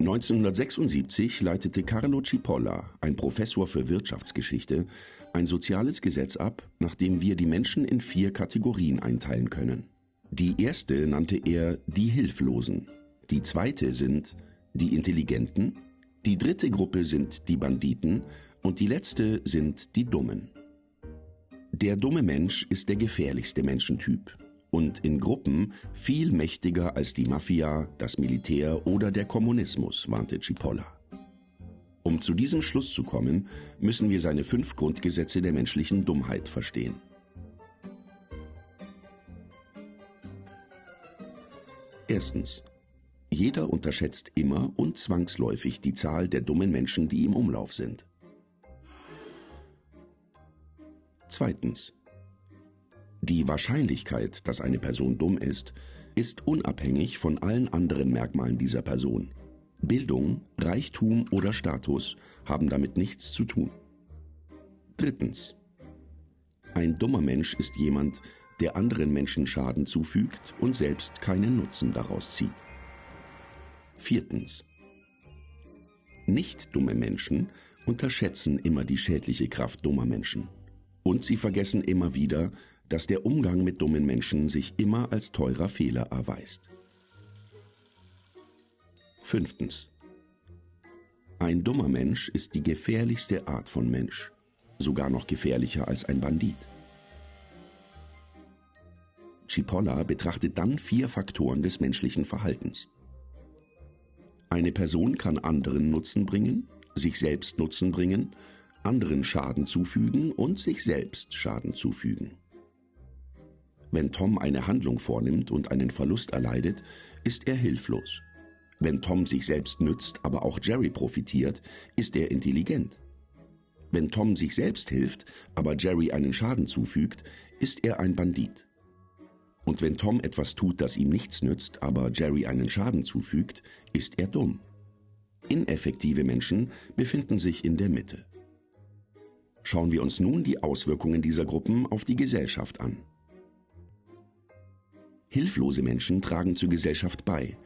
1976 leitete Carlo Cipolla, ein Professor für Wirtschaftsgeschichte, ein soziales Gesetz ab, nach dem wir die Menschen in vier Kategorien einteilen können. Die erste nannte er die Hilflosen, die zweite sind die Intelligenten, die dritte Gruppe sind die Banditen und die letzte sind die Dummen. Der dumme Mensch ist der gefährlichste Menschentyp und in Gruppen viel mächtiger als die Mafia, das Militär oder der Kommunismus, warnte Cipolla. Um zu diesem Schluss zu kommen, müssen wir seine fünf Grundgesetze der menschlichen Dummheit verstehen. Erstens. Jeder unterschätzt immer und zwangsläufig die Zahl der dummen Menschen, die im Umlauf sind. Zweitens. Die Wahrscheinlichkeit, dass eine Person dumm ist, ist unabhängig von allen anderen Merkmalen dieser Person. Bildung, Reichtum oder Status haben damit nichts zu tun. Drittens. Ein dummer Mensch ist jemand, der anderen Menschen Schaden zufügt und selbst keinen Nutzen daraus zieht. Viertens. Nicht dumme Menschen unterschätzen immer die schädliche Kraft dummer Menschen. Und sie vergessen immer wieder, dass der Umgang mit dummen Menschen sich immer als teurer Fehler erweist. Fünftens. Ein dummer Mensch ist die gefährlichste Art von Mensch, sogar noch gefährlicher als ein Bandit. Cipolla betrachtet dann vier Faktoren des menschlichen Verhaltens. Eine Person kann anderen Nutzen bringen, sich selbst Nutzen bringen, anderen Schaden zufügen und sich selbst Schaden zufügen. Wenn Tom eine Handlung vornimmt und einen Verlust erleidet, ist er hilflos. Wenn Tom sich selbst nützt, aber auch Jerry profitiert, ist er intelligent. Wenn Tom sich selbst hilft, aber Jerry einen Schaden zufügt, ist er ein Bandit. Und wenn Tom etwas tut, das ihm nichts nützt, aber Jerry einen Schaden zufügt, ist er dumm. Ineffektive Menschen befinden sich in der Mitte. Schauen wir uns nun die Auswirkungen dieser Gruppen auf die Gesellschaft an. Hilflose Menschen tragen zur Gesellschaft bei,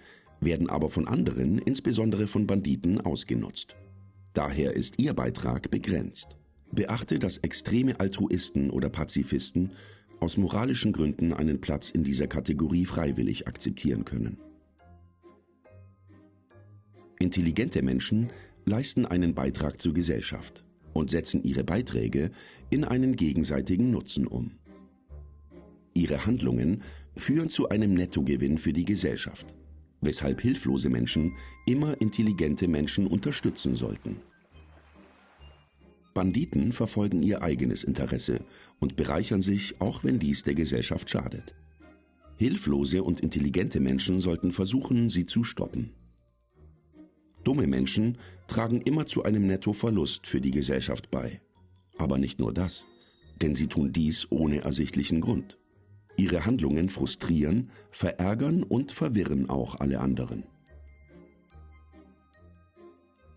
werden aber von anderen, insbesondere von Banditen, ausgenutzt. Daher ist ihr Beitrag begrenzt. Beachte, dass extreme Altruisten oder Pazifisten aus moralischen Gründen einen Platz in dieser Kategorie freiwillig akzeptieren können. Intelligente Menschen leisten einen Beitrag zur Gesellschaft und setzen ihre Beiträge in einen gegenseitigen Nutzen um. Ihre Handlungen führen zu einem Nettogewinn für die Gesellschaft, weshalb hilflose Menschen immer intelligente Menschen unterstützen sollten. Banditen verfolgen ihr eigenes Interesse und bereichern sich, auch wenn dies der Gesellschaft schadet. Hilflose und intelligente Menschen sollten versuchen, sie zu stoppen. Dumme Menschen tragen immer zu einem Nettoverlust für die Gesellschaft bei. Aber nicht nur das, denn sie tun dies ohne ersichtlichen Grund. Ihre Handlungen frustrieren, verärgern und verwirren auch alle anderen.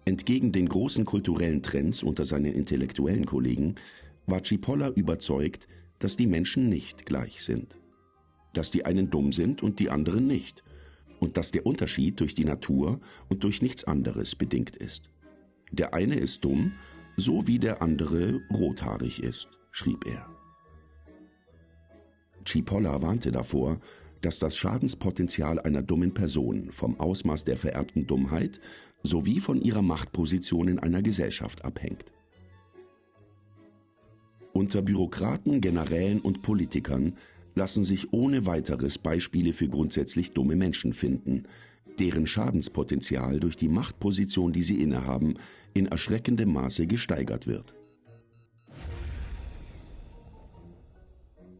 Entgegen den großen kulturellen Trends unter seinen intellektuellen Kollegen war Cipolla überzeugt, dass die Menschen nicht gleich sind. Dass die einen dumm sind und die anderen nicht. Und dass der Unterschied durch die Natur und durch nichts anderes bedingt ist. Der eine ist dumm, so wie der andere rothaarig ist, schrieb er. Cipolla warnte davor, dass das Schadenspotenzial einer dummen Person vom Ausmaß der vererbten Dummheit sowie von ihrer Machtposition in einer Gesellschaft abhängt. Unter Bürokraten, Generälen und Politikern lassen sich ohne weiteres Beispiele für grundsätzlich dumme Menschen finden, deren Schadenspotenzial durch die Machtposition, die sie innehaben, in erschreckendem Maße gesteigert wird.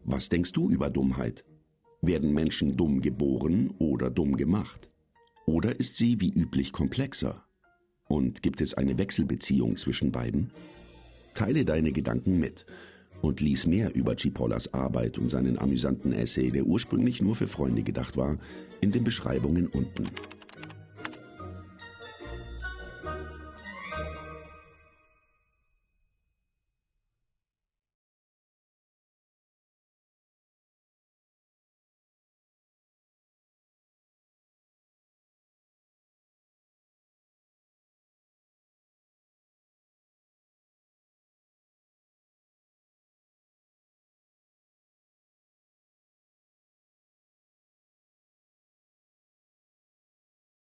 Was denkst du über Dummheit? Werden Menschen dumm geboren oder dumm gemacht? Oder ist sie wie üblich komplexer? Und gibt es eine Wechselbeziehung zwischen beiden? Teile deine Gedanken mit und lies mehr über Chipollas Arbeit und seinen amüsanten Essay, der ursprünglich nur für Freunde gedacht war, in den Beschreibungen unten.